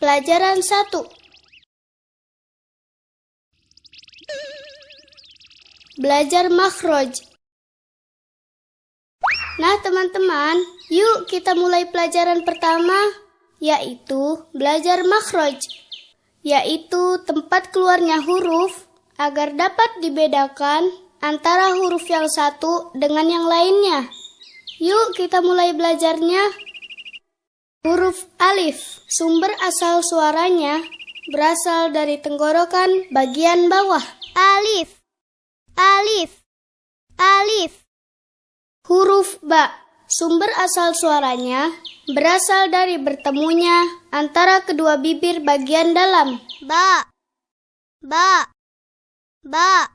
Pelajaran 1 Belajar makhraj Nah teman-teman, yuk kita mulai pelajaran pertama, yaitu belajar makhraj, yaitu tempat keluarnya huruf agar dapat dibedakan antara huruf yang satu dengan yang lainnya. Yuk kita mulai belajarnya. Huruf alif, sumber asal suaranya berasal dari tenggorokan bagian bawah. Alif, alif, alif. Huruf ba, sumber asal suaranya berasal dari bertemunya antara kedua bibir bagian dalam. Ba, ba, ba.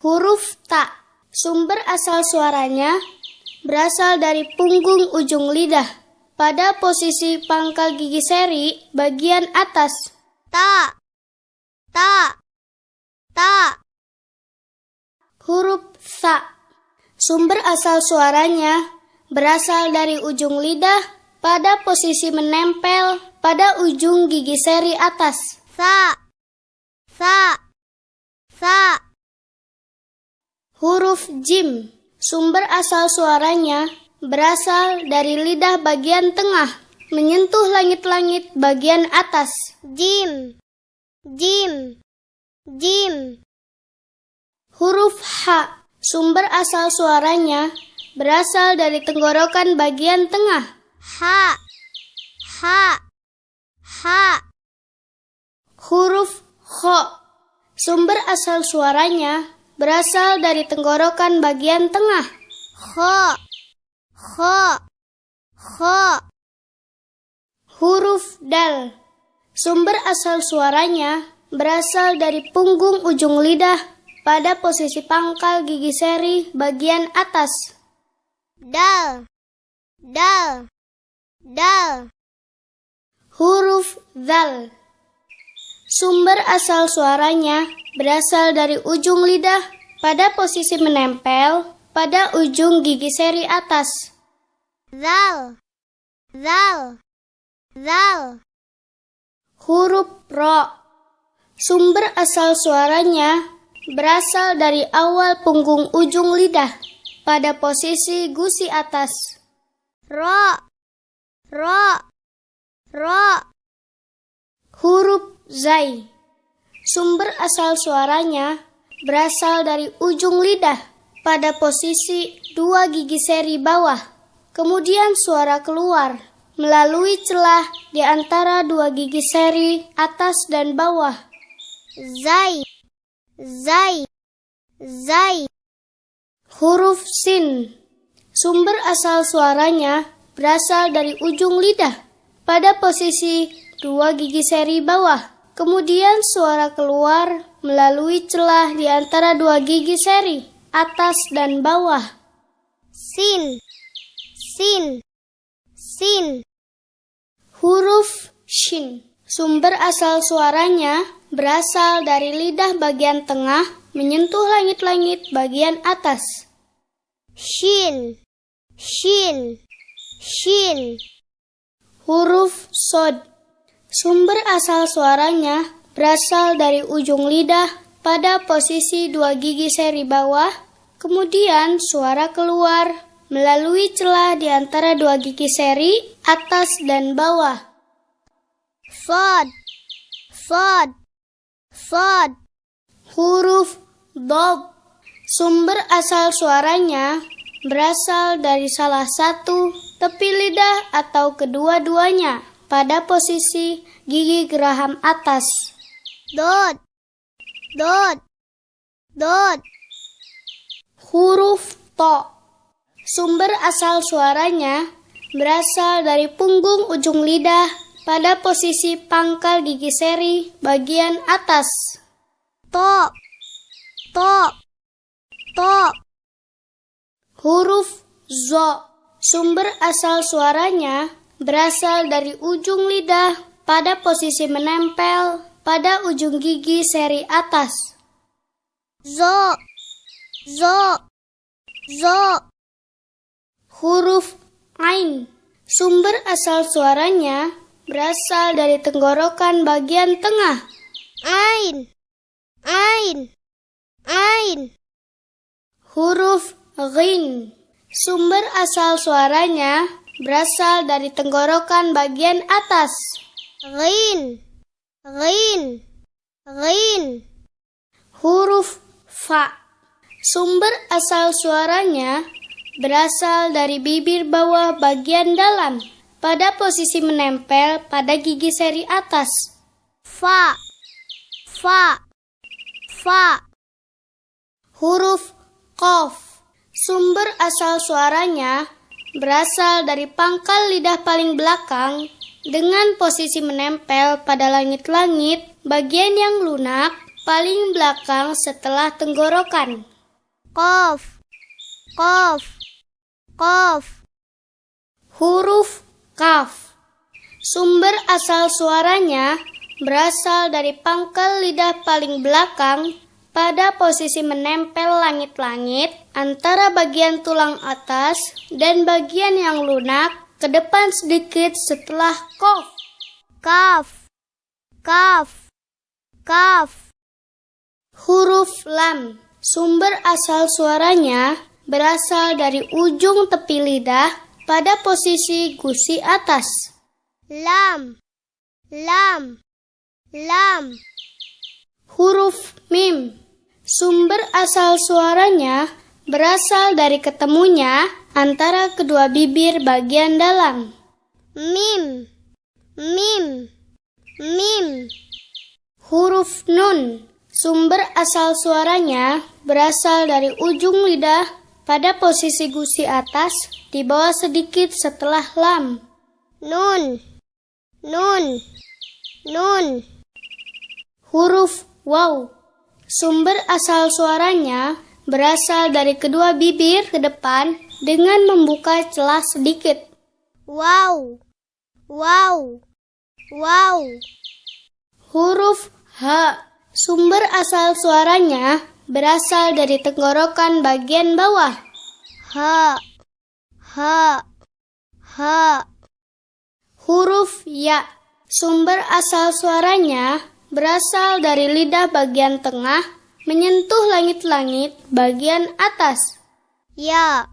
Huruf ta, sumber asal suaranya berasal dari punggung ujung lidah pada posisi pangkal gigi seri bagian atas. Ta, ta, ta. Huruf sa. Sumber asal suaranya berasal dari ujung lidah pada posisi menempel pada ujung gigi seri atas. Sa, sa, sa. Huruf jim. Sumber asal suaranya berasal dari lidah bagian tengah, menyentuh langit-langit bagian atas. Jim, jim, jim. Huruf H, sumber asal suaranya berasal dari tenggorokan bagian tengah. Ha, ha, ha. Huruf Kho, sumber asal suaranya berasal dari tenggorokan bagian tengah. Kho, Kho. Kho. Huruf dal. Sumber asal suaranya berasal dari punggung ujung lidah pada posisi pangkal gigi seri bagian atas. Dal. Dal. Dal. Huruf zal. Sumber asal suaranya berasal dari ujung lidah pada posisi menempel pada ujung gigi seri atas. Zal, zal, zal. Huruf ro. Sumber asal suaranya berasal dari awal punggung ujung lidah pada posisi gusi atas. Ro, ro, ro. Huruf zai. Sumber asal suaranya berasal dari ujung lidah pada posisi dua gigi seri bawah. Kemudian suara keluar melalui celah di antara dua gigi seri atas dan bawah. Zai, zai, zai. Huruf sin. Sumber asal suaranya berasal dari ujung lidah pada posisi dua gigi seri bawah. Kemudian suara keluar melalui celah di antara dua gigi seri atas dan bawah. Sin, sin, sin. Huruf shin. Sumber asal suaranya berasal dari lidah bagian tengah menyentuh langit-langit bagian atas. Shin, shin, shin. Huruf sod. Sumber asal suaranya berasal dari ujung lidah pada posisi dua gigi seri bawah, kemudian suara keluar melalui celah di antara dua gigi seri atas dan bawah. Fod, fod, fod. Huruf dog. Sumber asal suaranya berasal dari salah satu tepi lidah atau kedua-duanya pada posisi gigi geraham atas. Dot, Dot. Dot. Huruf to. Sumber asal suaranya berasal dari punggung ujung lidah pada posisi pangkal gigi seri bagian atas. To. To. To. Huruf zo. Sumber asal suaranya berasal dari ujung lidah pada posisi menempel pada ujung gigi seri atas. Zo, zo, zo. Huruf Ain. Sumber asal suaranya berasal dari tenggorokan bagian tengah. Ain. Ain. Ain. Huruf ghin. Sumber asal suaranya berasal dari tenggorokan bagian atas. Ghin. Ghin. Ghin. Huruf fa. Sumber asal suaranya berasal dari bibir bawah bagian dalam pada posisi menempel pada gigi seri atas. Fa. Fa. Fa. Huruf kof. Sumber asal suaranya berasal dari pangkal lidah paling belakang dengan posisi menempel pada langit-langit bagian yang lunak paling belakang setelah tenggorokan. Kof. Kof. Kof. Huruf kaf. Sumber asal suaranya berasal dari pangkal lidah paling belakang pada posisi menempel langit-langit antara bagian tulang atas dan bagian yang lunak ke depan sedikit setelah kof. Kaf. Kaf. Kaf. Huruf lam. Sumber asal suaranya berasal dari ujung tepi lidah pada posisi gusi atas. Lam. Lam. Lam. Huruf mim. Sumber asal suaranya berasal dari ketemunya antara kedua bibir bagian dalam. Mim. Mim. Mim. Huruf nun. Sumber asal suaranya berasal dari ujung lidah pada posisi gusi atas di bawah sedikit setelah lam. Nun. Nun. Nun. Huruf waw. Sumber asal suaranya berasal dari kedua bibir ke depan dengan membuka celah sedikit. Wow. Wow. Wow. Huruf H. Sumber asal suaranya berasal dari tenggorokan bagian bawah. Ha. Ha. Ha. Huruf Ya. Sumber asal suaranya berasal dari lidah bagian tengah menyentuh langit-langit bagian atas. Ya.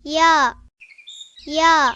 Ya. Ya.